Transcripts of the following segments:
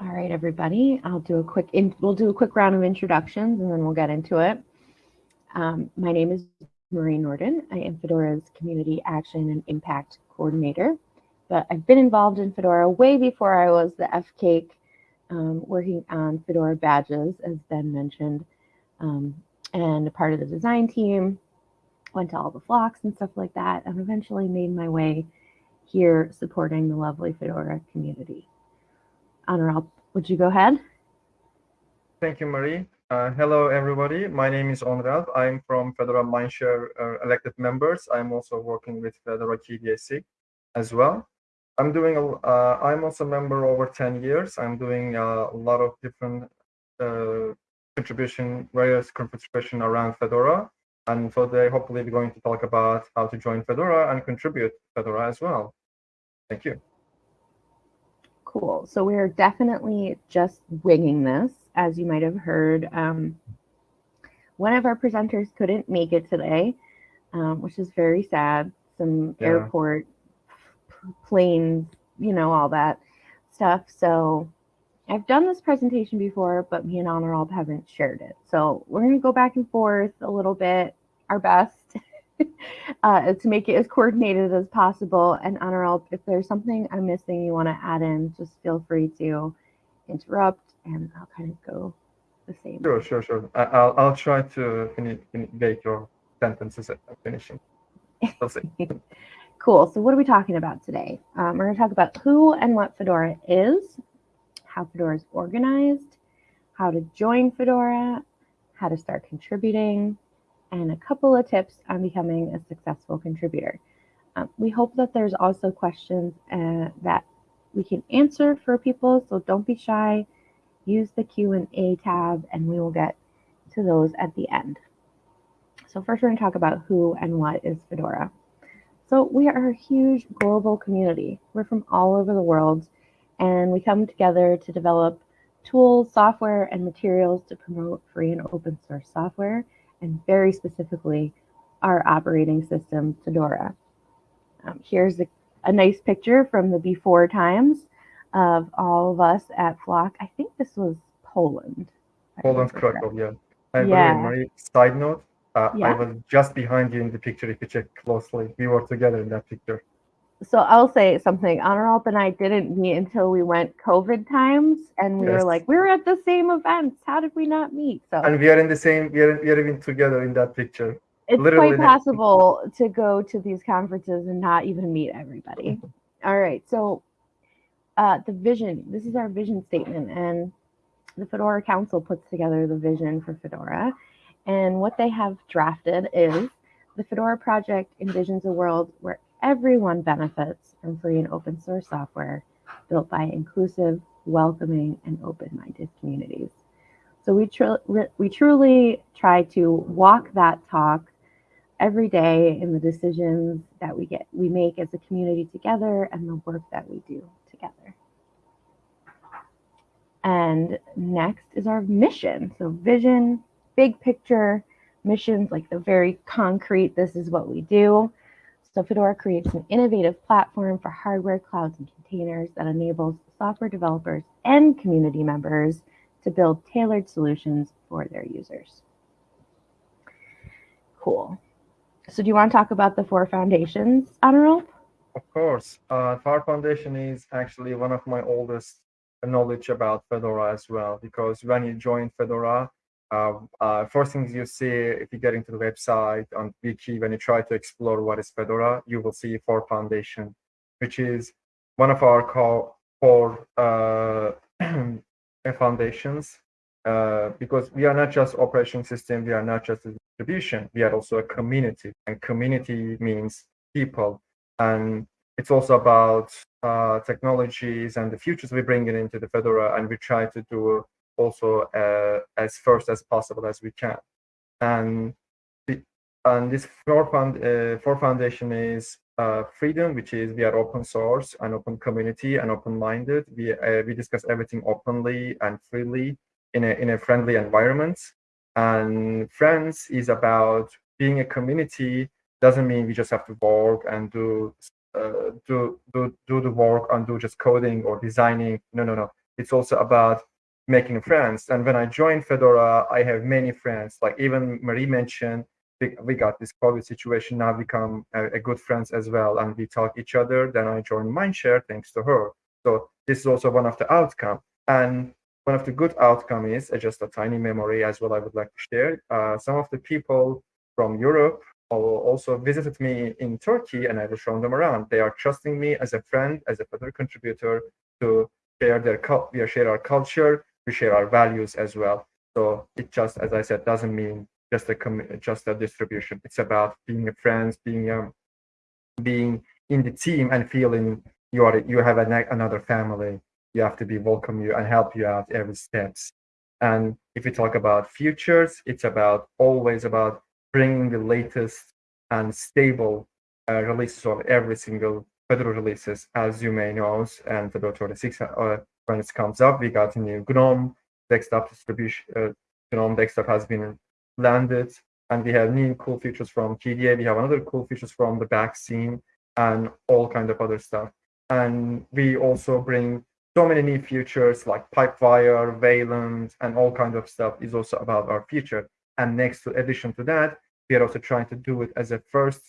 All right, everybody. I'll do a quick. In, we'll do a quick round of introductions, and then we'll get into it. Um, my name is Marie Nordin. I am Fedora's Community Action and Impact Coordinator. But I've been involved in Fedora way before I was the FCAIC, um, working on Fedora badges, as Ben mentioned, um, and a part of the design team. Went to all the flocks and stuff like that, and eventually made my way here supporting the lovely Fedora community. Onuralp, would you go ahead? Thank you, Marie. Uh, hello, everybody. My name is Onuralp. I'm from Fedora Mindshare uh, elected members. I'm also working with Fedora KDSC as well. I'm doing, a, uh, I'm also a member over 10 years. I'm doing a lot of different uh, contribution, various contribution around Fedora. And today, hopefully, we're going to talk about how to join Fedora and contribute Fedora as well. Thank you. Cool. So we're definitely just winging this, as you might have heard. Um, one of our presenters couldn't make it today, um, which is very sad. Some yeah. airport planes, you know, all that stuff. So I've done this presentation before, but me and Onuralp haven't shared it. So we're going to go back and forth a little bit, our best. uh, to make it as coordinated as possible. And Onuralp, if there's something I'm missing you want to add in, just feel free to interrupt and I'll kind of go the same. Sure, sure, sure. I, will I'll try to finish, make your sentences at finishing. We'll see. cool. So what are we talking about today? Um, we're going to talk about who and what Fedora is, how Fedora is organized, how to join Fedora, how to start contributing, and a couple of tips on becoming a successful contributor. Um, we hope that there's also questions uh, that we can answer for people, so don't be shy. Use the Q&A tab and we will get to those at the end. So first we're to talk about who and what is Fedora. So we are a huge global community. We're from all over the world and we come together to develop tools, software, and materials to promote free and open source software and very specifically our operating system, Fedora. Um, here's a, a, nice picture from the before times of all of us at Flock. I think this was Poland. Poland, Krakow, yeah. I yeah. Marie, side note, uh, yeah. I was just behind you in the picture if you check closely. We were together in that picture so I'll say something. Onuralp and I didn't meet until we went COVID times, and we yes. were like, we were at the same events. How did we not meet? So and we are in the same. We are we are even together in that picture. It's Literally quite possible to go to these conferences and not even meet everybody. All right, so uh, the vision. This is our vision statement, and the Fedora Council puts together the vision for Fedora, and what they have drafted is the Fedora project envisions a world where everyone benefits from free and open source software built by inclusive, welcoming, and open-minded communities. So we, tr we truly try to walk that talk every day in the decisions that we get we make as a community together and the work that we do together. And next is our mission. So vision, big picture, missions like the very concrete, this is what we do. So Fedora creates an innovative platform for hardware, clouds, and containers that enables software developers and community members to build tailored solutions for their users. Cool. So do you want to talk about the four foundations, Onuralp? Of course. Uh, Four Foundation is actually one of my oldest knowledge about Fedora as well, because when you join Fedora, first things you see if you get into the website on Wiki, when you try to explore what is Fedora, you will see Four Foundation, which is one of our core, uh, foundations. Uh, because we are not just operating system, we are not just a distribution, we are also a community, and community means people. And it's also about uh, technologies and the futures we bring into the Fedora, and we try to do also uh, as first as possible as we can. And and this four, found, uh, four foundation is uh, freedom, which is we are open source and open community and open-minded. We uh, we discuss everything openly and freely in a in a friendly environment. And friends is about being a community. Doesn't mean we just have to work and do uh, do do do the work and do just coding or designing. No, no, no it's also about making friends. And when I joined Fedora, I have many friends. Like even Marie mentioned, we, we got this COVID situation now become a, a, good friends as well, and we talk each other. Then I joined Mindshare thanks to her. So this is also one of the outcome. And one of the good outcome is uh, just a tiny memory as well. I would like to share. Uh, some of the people from Europe also visited me in Turkey, and I will show them around. They are trusting me as a friend, as a Fedora contributor to share their we share our culture, we share our values as well. So it just, as I said, doesn't mean just a just a distribution. It's about being a friend, being um, being in the team and feeling you are you have a, another family. You have to be welcome you and help you out every steps. And if we talk about futures, it's about always about bringing the latest and stable uh, releases of every single Fedora releases, as you may know, and Fedora 26, uh, when it comes up, we got a new GNOME desktop distribution. Uh, GNOME desktop has been landed, and we have new cool features from KDE. We have another cool features from the vaccine and all kind of other stuff. And we also bring so many new features like Pipewire, Wayland, and all kind of stuff is also about our future. And next to addition to that, we are also trying to do it as a first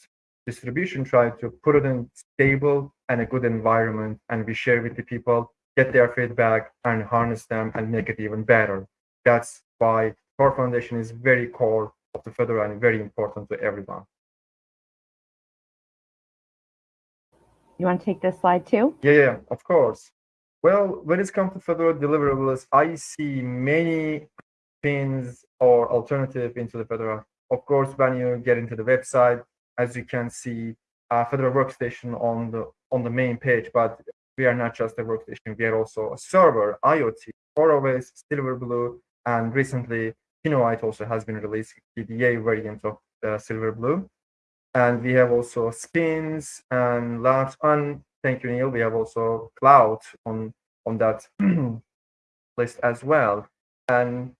distribution, try to put it in stable and a good environment, and we share with the people, get their feedback, and harness them and make it even better. That's why Core Foundation is very core of the Fedora and very important to everyone. You want to take this slide too? Yeah, yeah, of course. Well, when it comes to Fedora deliverables, I see many pins or alternative into the Fedora of course, when you get into the website, as you can see, uh, Fedora Workstation on the on the main page, but we are not just a workstation. We are also a server, IoT, CoreOS, Silverblue, and recently Kinoite also has been released, KDE variant of uh, Silverblue. And we have also spins and labs. And thank you, Neil. We have also cloud on on that list as well. And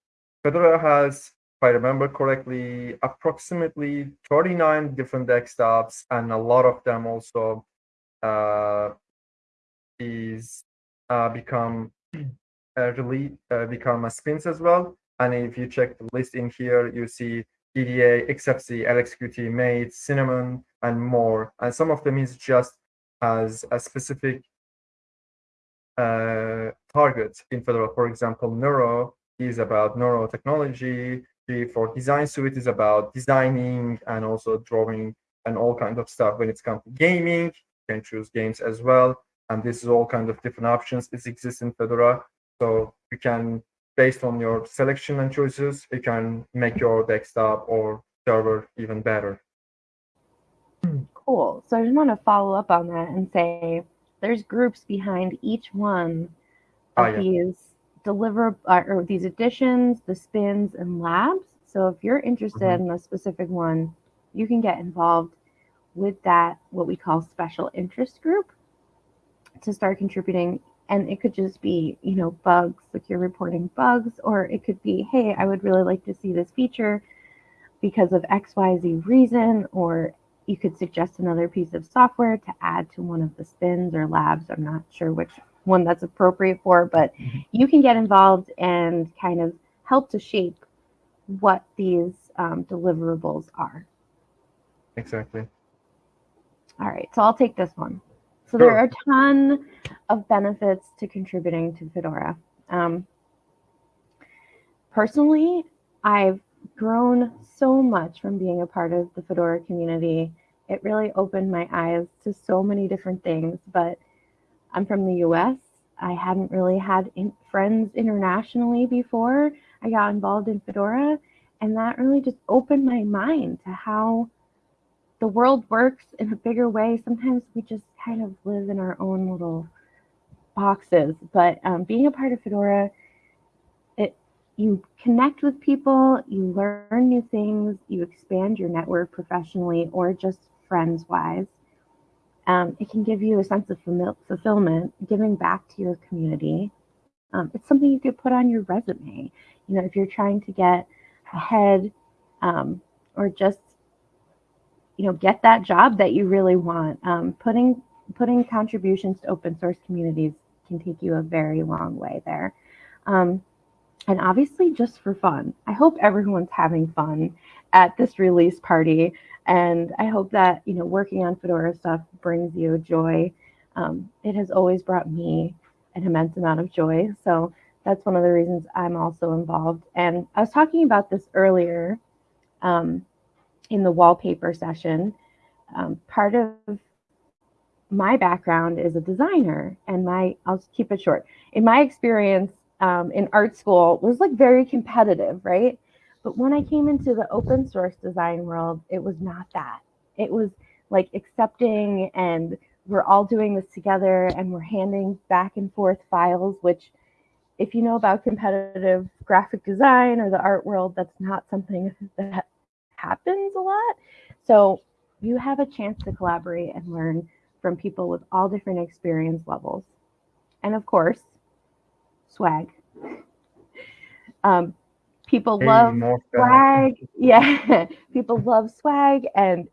Fedora has if I remember correctly, approximately 39 different desktops, and a lot of them also uh, is uh, become uh, really uh, become a spins as well. And if you check the list in here, you see KDE, XFCE, LXQT, Mate, Cinnamon, and more. And some of them is just as a specific uh, target in Fedora. For example, Neuro is about neurotechnology for design suite is about designing and also drawing and all kinds of stuff when it's come to gaming you can choose games as well and this is all kinds of different options it exists in fedora so you can based on your selection and choices you can make your desktop or server even better cool so i just want to follow up on that and say there's groups behind each one of oh, yeah. these deliver uh, or these additions, the spins, and labs. So if you're interested mm-hmm. in a specific one, you can get involved with that, what we call special interest group, to start contributing. And it could just be, you know, bugs, like you're reporting bugs, or it could be, hey, I would really like to see this feature because of XYZ reason, or you could suggest another piece of software to add to one of the spins or labs. I'm not sure which one that's appropriate for, but mm-hmm. you can get involved and kind of help to shape what these um, deliverables are. Exactly. All right, so I'll take this one. So sure. there are a ton of benefits to contributing to Fedora. Um, personally, I've grown so much from being a part of the Fedora community. It really opened my eyes to so many different things, but I'm from the US. I hadn't really had in friends internationally before I got involved in Fedora. And that really just opened my mind to how the world works in a bigger way. Sometimes we just kind of live in our own little boxes. But um, being a part of Fedora, it you connect with people, you learn new things, you expand your network professionally or just friends wise um, it can give you a sense of fulfillment, giving back to your community. Um, it's something you could put on your resume. You know, if you're trying to get ahead um, or just, you know, get that job that you really want. Um, putting putting contributions to open source communities can take you a very long way there. Um, and obviously, just for fun. I hope everyone's having fun at this release party. And I hope that, you know, working on Fedora stuff brings you joy. Um, it has always brought me an immense amount of joy. So that's one of the reasons I'm also involved. And I was talking about this earlier um, in the wallpaper session. Um, part of my background is a designer, and my I'll keep it short. In my experience um, in art school, was like very competitive, right? But when I came into the open source design world, it was not that. It was like accepting and we're all doing this together and we're handing back and forth files, which if you know about competitive graphic design or the art world, that's not something that happens a lot. So you have a chance to collaborate and learn from people with all different experience levels. And of course, swag. Um, people hey, love swag. Yeah, people love swag, and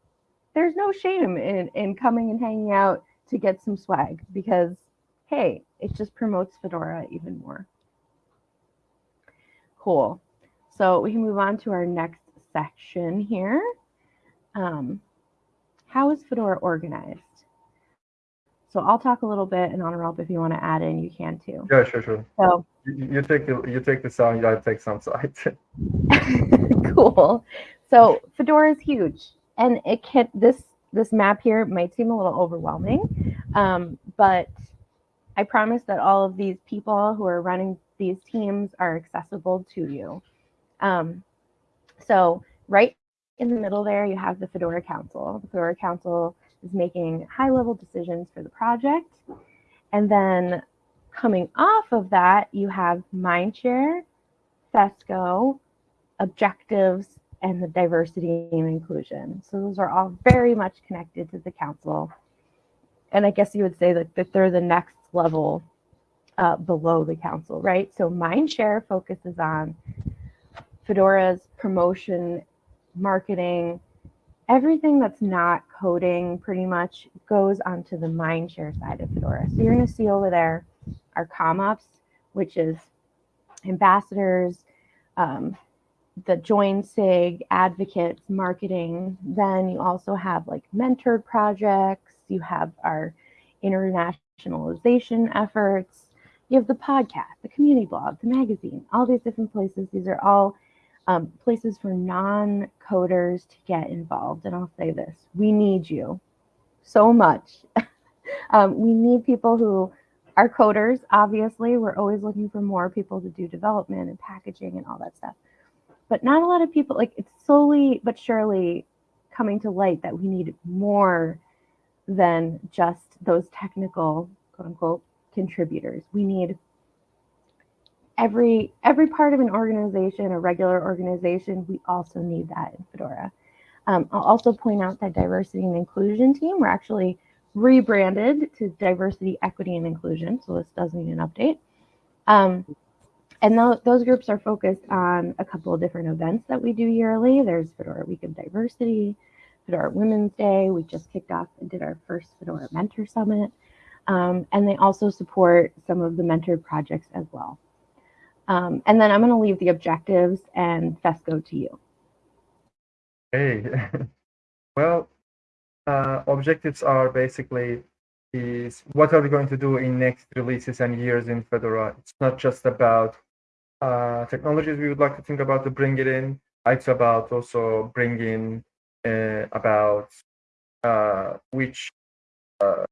there's no shame in, in coming and hanging out to get some swag because, hey, it just promotes Fedora even more. Cool. So we can move on to our next section here. Um, how is Fedora organized? So I'll talk a little bit, and Onuralp, if you want to add in, you can too. Yeah, sure, sure. So you, you take the you take the sound, I take some side. cool. So Fedora is huge, and it can this this map here might seem a little overwhelming, um, but I promise that all of these people who are running these teams are accessible to you. Um, so right in the middle there, you have the Fedora Council. The Fedora Council is making high level decisions for the project. And then coming off of that, you have Mindshare, FESCO, objectives, and the diversity and inclusion. So those are all very much connected to the council. And I guess you would say that, that they're the next level uh, below the council, right? So Mindshare focuses on Fedora's promotion, marketing, everything that's not coding pretty much goes onto the Mindshare side of Fedora. So you're going to see over there our ComOps, which is ambassadors, um, the join SIG, advocates, marketing. Then you also have like mentored projects. You have our internationalization efforts. You have the podcast, the community blog, the magazine, all these different places. These are all um, places for non-coders to get involved. And I'll say this, we need you so much. um, we need people who are coders, obviously. We're always looking for more people to do development and packaging and all that stuff but not a lot of people like it's slowly but surely coming to light that we need more than just those technical quote unquote contributors we need every every part of an organization a regular organization we also need that in fedora um, i'll also point out that diversity and inclusion team we're actually rebranded to diversity equity and inclusion so this does need an update um, and th those groups are focused on a couple of different events that we do yearly. There's Fedora Week of Diversity, Fedora Women's Day. We just kicked off and did our first Fedora Mentor Summit. Um, and they also support some of the mentored projects as well. Um, and then I'm going to leave the objectives and FESCO to you. Hey, well, uh, objectives are basically is what are we going to do in next releases and years in Fedora? It's not just about uh, technologies we would like to think about to bring it in. It's about also bringing uh, about uh, which uh,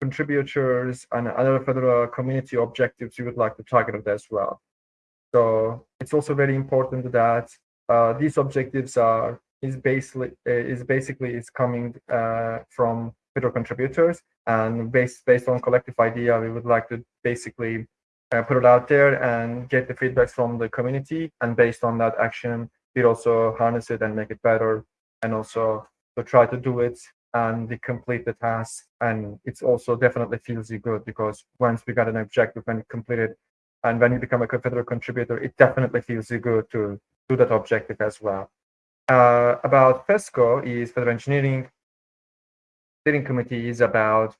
contributors and other Fedora community objectives you would like to target as well. So it's also very important that uh, these objectives are is basically uh, is basically is coming from Fedora contributors and based based on collective idea, we would like to basically uh, put it out there and get the feedbacks from the community. And based on that action, we also harness it and make it better. And also to try to do it and we complete the task. And it's also definitely feels good because once we got an objective and completed, and when you become a Fedora contributor, it definitely feels you good to do that objective as well. Uh, about FESCO is Fedora Engineering. Steering committee is about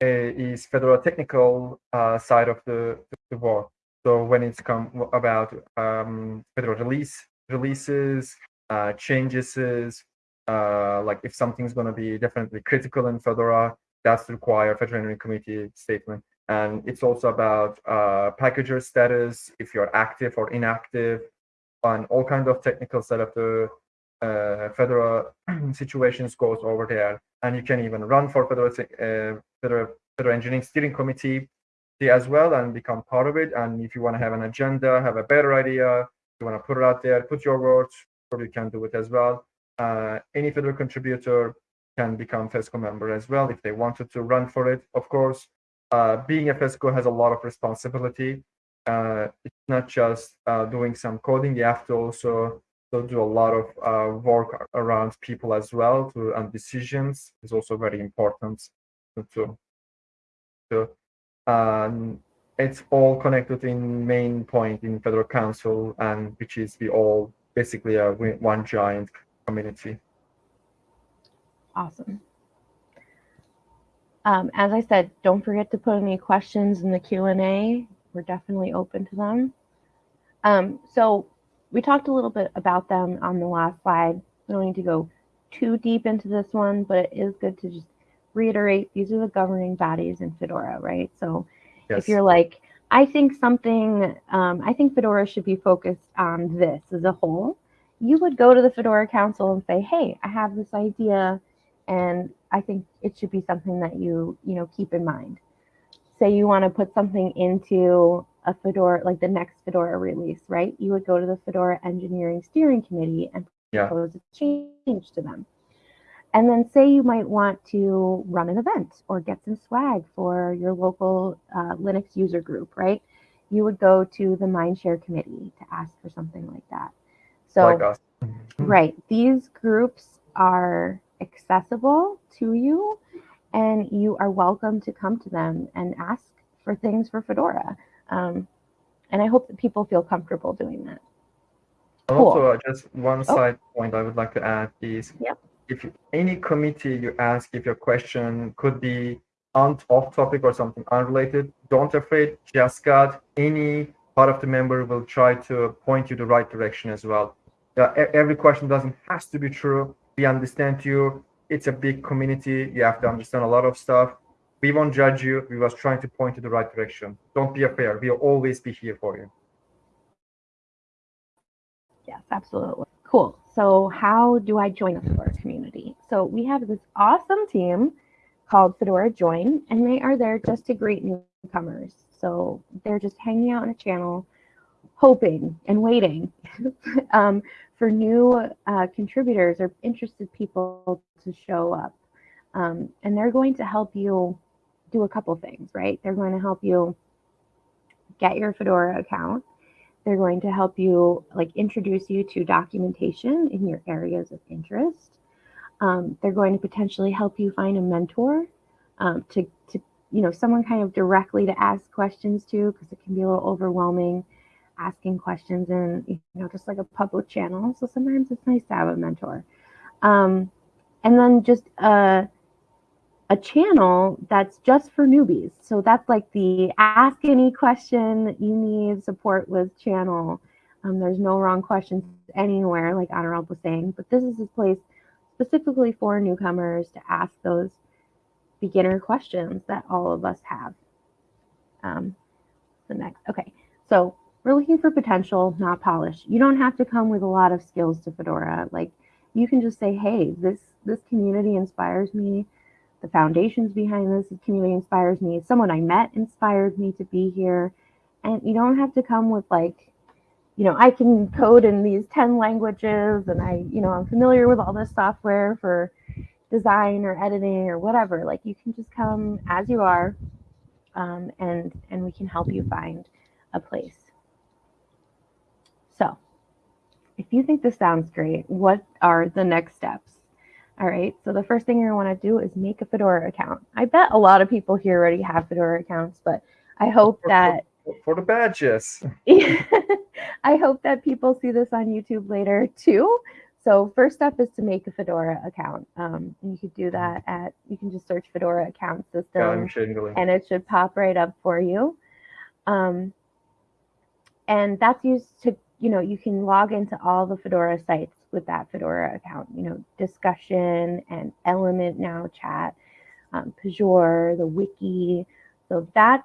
is Fedora technical uh, side of the, the work. So when it's come about um, Fedora release releases, uh, changes, uh, like if something's going to be definitely critical in Fedora, that's require Fedora Engineering Committee statement. And it's also about uh, packager status, if you're active or inactive, and all kind of technical set the uh, Fedora situations goes over there. And you can even run for Fedora, uh, Fedora, Fedora Engineering Steering Committee as well and become part of it. And if you want to have an agenda, have a better idea, you want to put it out there, put your words, or you can do it as well. Uh, any Fedora contributor can become FESCO member as well if they wanted to run for it. Of course, uh, being a FESCO has a lot of responsibility. Uh, it's not just uh, doing some coding, you have to also, do a lot of uh, work around people as well to, and decisions is also very important to, to um, it's all connected in main point in Fedora Council and which is we all basically a one giant community. Awesome. Um, as I said, don't forget to put any questions in the Q&A. We're definitely open to them. Um, so we talked a little bit about them on the last slide. We don't need to go too deep into this one, but it is good to just reiterate these are the governing bodies in Fedora, right? So yes. if you're like, I think something, um, I think Fedora should be focused on this as a whole, you would go to the Fedora Council and say, hey, I have this idea and I think it should be something that you, you know, keep in mind. Say you want to put something into a Fedora, like the next Fedora release, right? You would go to the Fedora Engineering Steering Committee and propose yeah. a change to them. And then say you might want to run an event or get some swag for your local uh, Linux user group, right? You would go to the Mindshare committee to ask for something like that. So, like right, these groups are accessible to you and you are welcome to come to them and ask for things for Fedora. Um, and I hope that people feel comfortable doing that. Cool. Also, uh, just one oh. side point I would like to add is yep. if any committee you ask if your question could be on off topic or something unrelated, don't afraid, just got any part of the member will try to point you the right direction as well. Uh, every question doesn't has to be true. We understand you. It's a big community. You have to understand a lot of stuff. We won't judge you. We was trying to point you the right direction. Don't be afraid. We'll always be here for you. Yes, absolutely. Cool. So how do I join the Fedora community? So we have this awesome team called Fedora Join, and they are there just to greet newcomers. So they're just hanging out in a channel, hoping and waiting um, for new uh, contributors or interested people to show up. Um, and they're going to help you do a couple things, right? They're going to help you get your Fedora account. They're going to help you like introduce you to documentation in your areas of interest. Um, they're going to potentially help you find a mentor um, to, to, you know, someone kind of directly to ask questions to because it can be a little overwhelming asking questions and you know just like a public channel. So sometimes it's nice to have a mentor. Um, and then just a, a channel that's just for newbies. So that's like the ask any question you need support with channel. Um, there's no wrong questions anywhere like Onuralp was saying but this is a place specifically for newcomers to ask those beginner questions that all of us have. Um, the next okay. So we're looking for potential, not polish. You don't have to come with a lot of skills to Fedora. Like you can just say, hey, this this community inspires me. The foundations behind this community inspires me. Someone I met inspired me to be here. And you don't have to come with like, you know, I can code in these 10 languages and I, you know, I'm familiar with all this software for design or editing or whatever. Like you can just come as you are um, and and we can help you find a place. So if you think this sounds great, what are the next steps? All right, so the first thing you're gonna wanna do is make a Fedora account. I bet a lot of people here already have Fedora accounts, but I hope that- For the badges. I hope that people see this on YouTube later too, so first step is to make a Fedora account. Um, you could do that at, you can just search Fedora account system. And it should pop right up for you. Um, and that's used to, you know, you can log into all the Fedora sites with that Fedora account, you know, discussion and element now chat, um, Pagure, the wiki. So that's,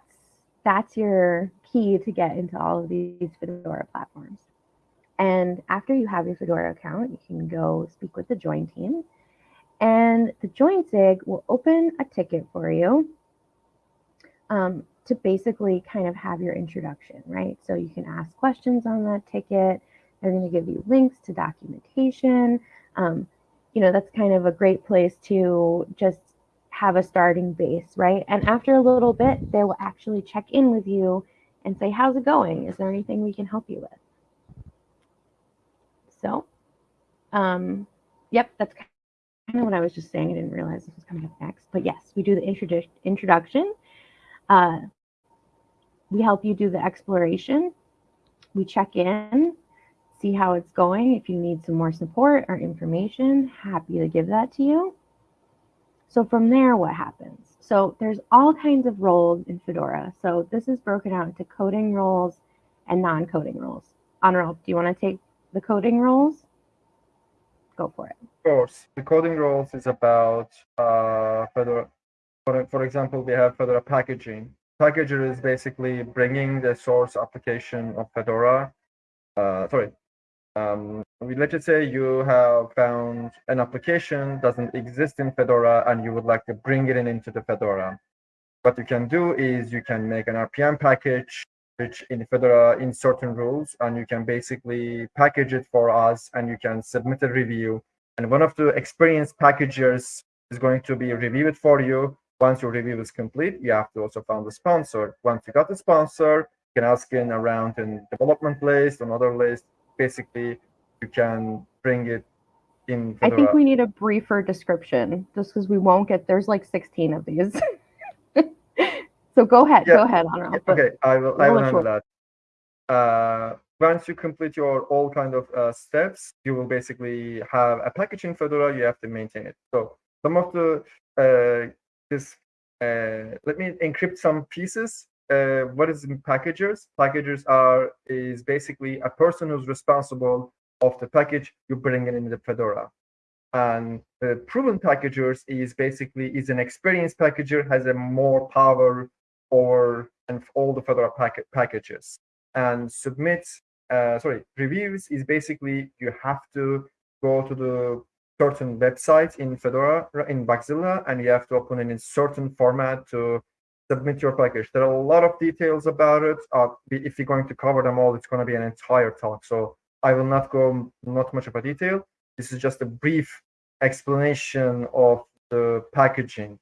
that's your key to get into all of these Fedora platforms. And after you have your Fedora account, you can go speak with the join team. And the join SIG will open a ticket for you um, to basically kind of have your introduction, right? So you can ask questions on that ticket. They're going to give you links to documentation. Um, you know, that's kind of a great place to just have a starting base, right? And after a little bit, they will actually check in with you and say, How's it going? Is there anything we can help you with? So, um, yep, that's kind of what I was just saying. I didn't realize this was coming up next. But yes, we do the introdu- introduction. Uh, we help you do the exploration. We check in, see how it's going. If you need some more support or information, happy to give that to you. So from there, what happens? So there's all kinds of roles in Fedora. So this is broken out into coding roles and non-coding roles. Onuralp, do you want to take the coding roles? Go for it. Of course, the coding roles is about uh, Fedora. For, for example, we have Fedora packaging. Packager is basically bringing the source application of Fedora. Uh, sorry, um, let's say you have found an application doesn't exist in Fedora and you would like to bring it in into the Fedora. What you can do is you can make an RPM package which in Fedora in certain rules, and you can basically package it for us, and you can submit a review. And one of the experienced packagers is going to be reviewed for you. Once your review is complete, you have to also find the sponsor. Once you got the sponsor, you can ask in around in development list, another list. Basically, you can bring it in. I think we need a briefer description, just because we won't get. There's like 16 of these. So go ahead, yeah. go ahead, Onuralp. Okay, I will. I will handle that. Uh, once you complete your all kind of uh, steps, you will basically have a package in Fedora. You have to maintain it. So some of the uh, this. Uh, let me encrypt some pieces. Uh, what is packagers? Packagers are is basically a person who's responsible of the package you bring it in the Fedora. And the proven packagers is basically is an experienced packager has a more power or and all the Fedora pack packages. And submit, uh, sorry, reviews is basically you have to go to the certain websites in Fedora, in Bugzilla, and you have to open it in certain format to submit your package. There are a lot of details about it. Uh, if you're going to cover them all, it's going to be an entire talk. So I will not go not much of a detail. This is just a brief explanation of the packaging.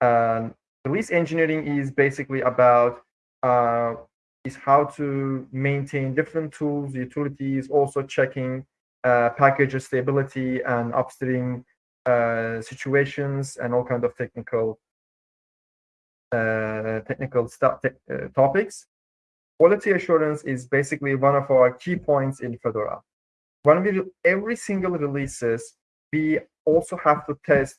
And release engineering is basically about uh, is how to maintain different tools, utilities, also checking uh, package stability and upstream uh, situations and all kind of technical uh, technical te uh, topics. Quality assurance is basically one of our key points in Fedora. When we do every single releases, we also have to test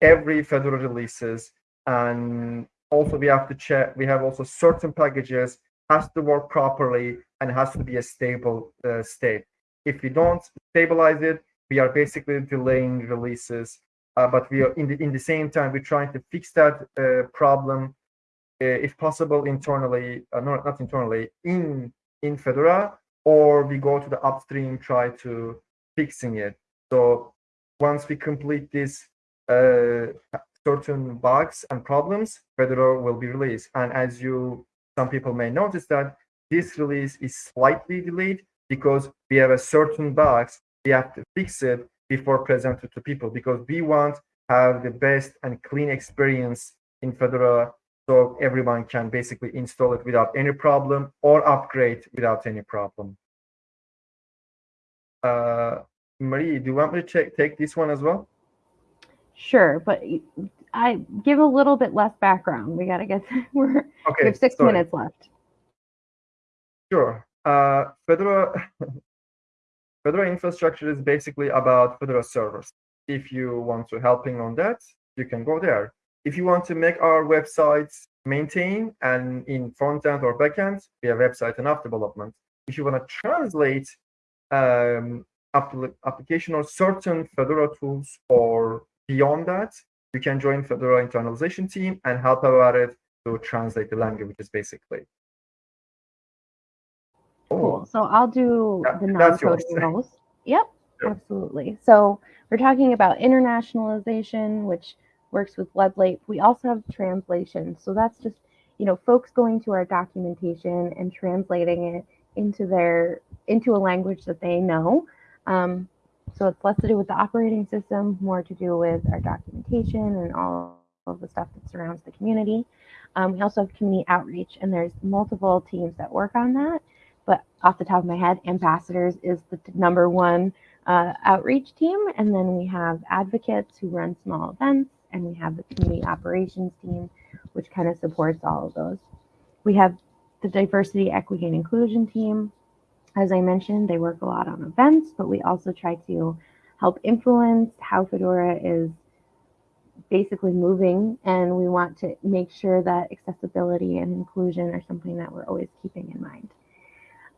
every Fedora releases and also we have to check we have also certain packages has to work properly and has to be a stable uh, state if we don't stabilize it we are basically delaying releases uh, but we are in the in the same time we're trying to fix that uh, problem uh, if possible internally uh, not, not internally in in fedora or we go to the upstream try to fixing it so once we complete this uh, certain bugs and problems, Fedora will be released. And as you, some people may notice that this release is slightly delayed because we have a certain bugs, we have to fix it before presented to people because we want have the best and clean experience in Fedora so everyone can basically install it without any problem or upgrade without any problem. Uh, Marie, do you want me to check, take this one as well? Sure, but I give a little bit less background. We got to get we're okay, we have six sorry. minutes left. Sure. Uh, Fedora Fedora infrastructure is basically about Fedora servers. If you want to helping on that, you can go there. If you want to make our websites maintain and in front end or back end, we have website and app development. If you want to translate um, application or certain Fedora tools or beyond that, you can join Fedora internalization team and help about it to translate the languages basically. So I'll do Yeah, the non-coding roles. Yep, Sure. absolutely. So we're talking about internationalization, which works with WebLate. We also have translation. So that's just, you know, folks going to our documentation and translating it into their into a language that they know. Um, so it's less to do with the operating system, more to do with our documentation and all of the stuff that surrounds the community. Um, we also have community outreach, and there's multiple teams that work on that but off the top of my head, ambassadors is the number one uh, outreach team. And then we have advocates who run small events, and we have the community operations team, which kind of supports all of those. We have the diversity, equity, and inclusion team. As I mentioned, they work a lot on events, but we also try to help influence how Fedora is basically moving and we want to make sure that accessibility and inclusion are something that we're always keeping in mind.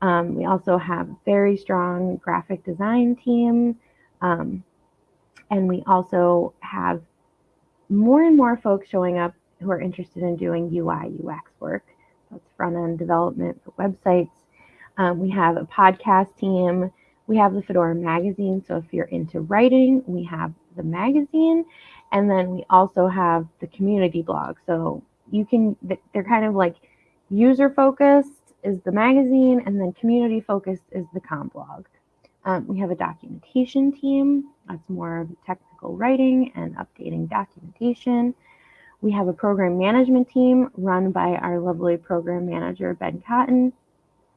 Um, we also have very strong graphic design team. Um, and we also have more and more folks showing up who are interested in doing UI, UX work. That's front end development for websites. Um, we have a podcast team. We have the Fedora magazine. So if you're into writing, we have the magazine. And then we also have the community blog. So you can, they're kind of like user focused is the magazine, and then community focused is the com blog. Um, we have a documentation team. That's more of technical writing and updating documentation. We have a program management team run by our lovely program manager, Ben Cotton,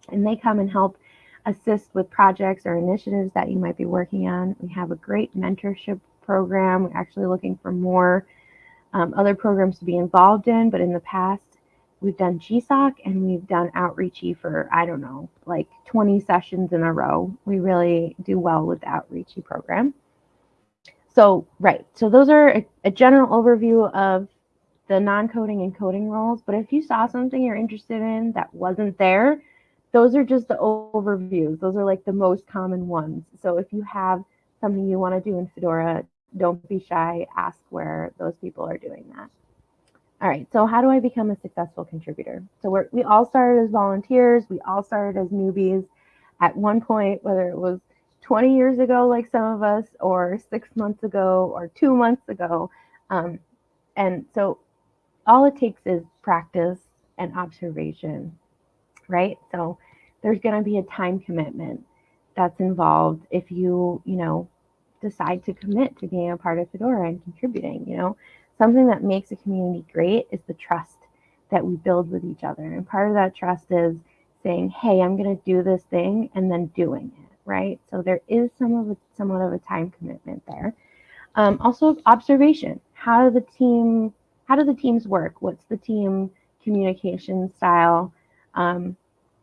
and they come and help assist with projects or initiatives that you might be working on. We have a great mentorship program. We're actually looking for more um, other programs to be involved in, but in the past, we've done GSOC and we've done outreachy for, I don't know, like 20 sessions in a row. We really do well with the outreachy program. So, right. So those are a, a general overview of the non-coding and coding roles. But if you saw something you're interested in that wasn't there, those are just the overviews. Those are like the most common ones. So if you have something you want to do in Fedora, don't be shy. Ask where those people are doing that. All right, so how do I become a successful contributor? So we're, we all started as volunteers, we all started as newbies at one point, whether it was 20 years ago, like some of us, or six months ago, or two months ago. Um, and so all it takes is practice and observation, right? So there's going to be a time commitment that's involved if you, you know, decide to commit to being a part of Fedora and contributing, you know something that makes a community great is the trust that we build with each other. And part of that trust is saying, hey, I'm going to do this thing and then doing it, right? So there is some of a, somewhat of a time commitment there. Um, also observation. How do the team, how do the teams work? What's the team communication style? Um,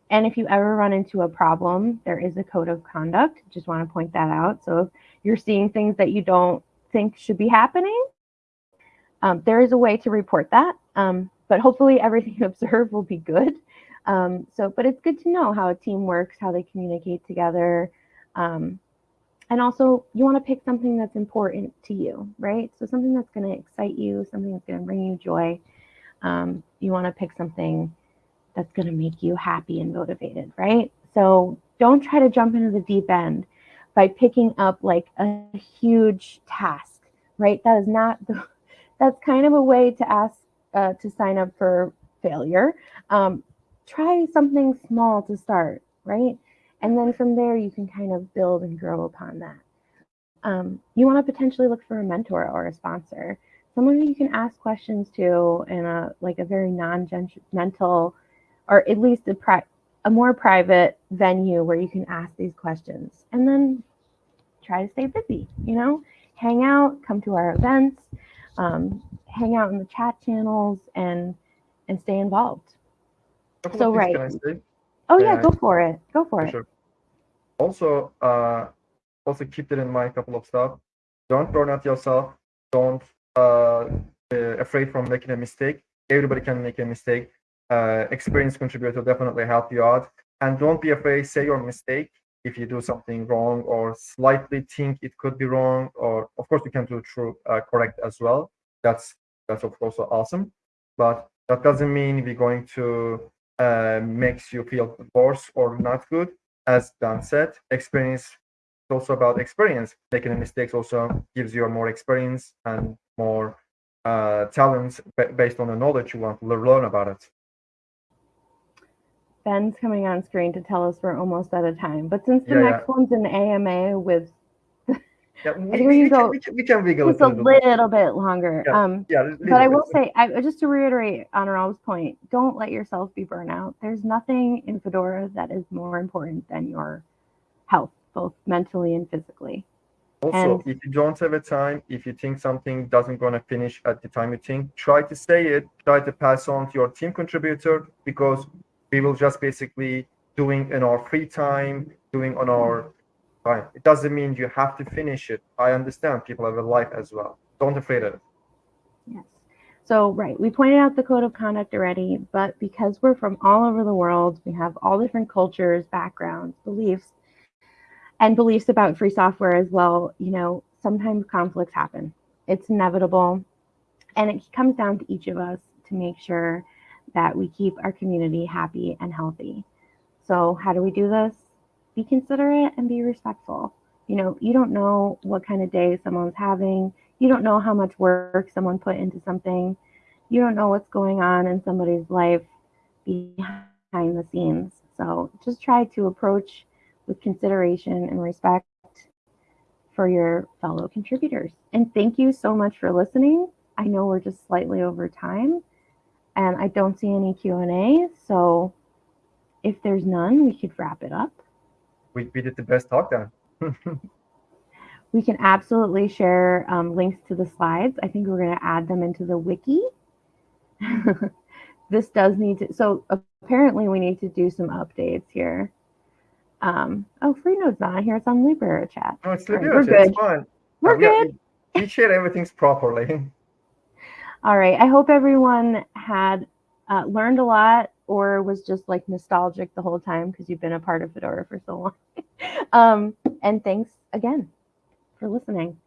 and if you ever run into a problem, there is a code of conduct. Just want to point that out. So if you're seeing things that you don't think should be happening, um, there is a way to report that, um, but hopefully everything you observe will be good. Um, so, but it's good to know how a team works, how they communicate together. Um, and also you want to pick something that's important to you, right? So something that's going to excite you, something that's going to bring you joy. Um, you want to pick something that's going to make you happy and motivated, right? So don't try to jump into the deep end by picking up like a huge task, right? That is not the that's kind of a way to ask uh, to sign up for failure. Um, try something small to start, right? And then from there, you can kind of build and grow upon that. Um, you want to potentially look for a mentor or a sponsor, someone you can ask questions to in a like a very non-judgmental, or at least a, pri- a more private venue where you can ask these questions. And then try to stay busy. You know, hang out, come to our events um, hang out in the chat channels and and stay involved. Couple So, right. Can I say? Oh yeah, go for it. Go for For it. sure. Also, uh, also keep that in mind. A couple of stuff. Don't burn out yourself. Don't uh, be afraid from making a mistake. Everybody can make a mistake. Uh, experienced contributor definitely help you out. And don't be afraid. Say your mistake if you do something wrong or slightly think it could be wrong. Or of course you can do true uh, correct as well. That's that's of course awesome. But that doesn't mean we're going to uh, makes you feel worse or not good. As Dan said, experience is also about experience. Making mistakes also gives you more experience and more uh, talents based on the knowledge you want to learn about it. Ben's coming on screen to tell us we're almost out of time. But since the Yeah, next one's an AMA with Yeah, we, we we can can, go we can, we just a little bit. longer. Yeah, Um, Yeah, but I bit. will say, I, just to reiterate on point, don't let yourself be burnout. There's nothing in Fedora that is more important than your health, both mentally and physically. Also, And- if you don't have a time, if you think something doesn't gonna finish at the time you think, try to say it, try to pass on to your team contributor because we will just basically doing in our free time, doing on our time. It doesn't mean you have to finish it. I understand people have a life as well. Don't afraid of it. Yes. So, right, we pointed out the code of conduct already, but because we're from all over the world, we have all different cultures, backgrounds, beliefs, and beliefs about free software as well. You know, sometimes conflicts happen, it's inevitable. And it comes down to each of us to make sure that we keep our community happy and healthy. So, how do we do this? Be considerate and be respectful. You know, you don't know what kind of day someone's having you don't know how much work someone put into something. You don't know what's going on in somebody's life behind the scenes. So just try to approach with consideration and respect for your fellow contributors. And thank you so much for listening. I know we're just slightly over time and I don't see any Q&A. So if there's none, we could wrap it up. We, we did the best talk then. We can absolutely share um, links to the slides. I think we're going to add them into the wiki. this does need to, so apparently we need to do some updates here. Um, oh, Freenode's not here. It's on Libera chat. No, it's right, legit. we're It's good. fine. We're we are- good. We, we share everything's properly. All right. I hope everyone had uh, learned a lot or was just like nostalgic the whole time because you've been a part of Fedora for so long. um, and thanks again for listening.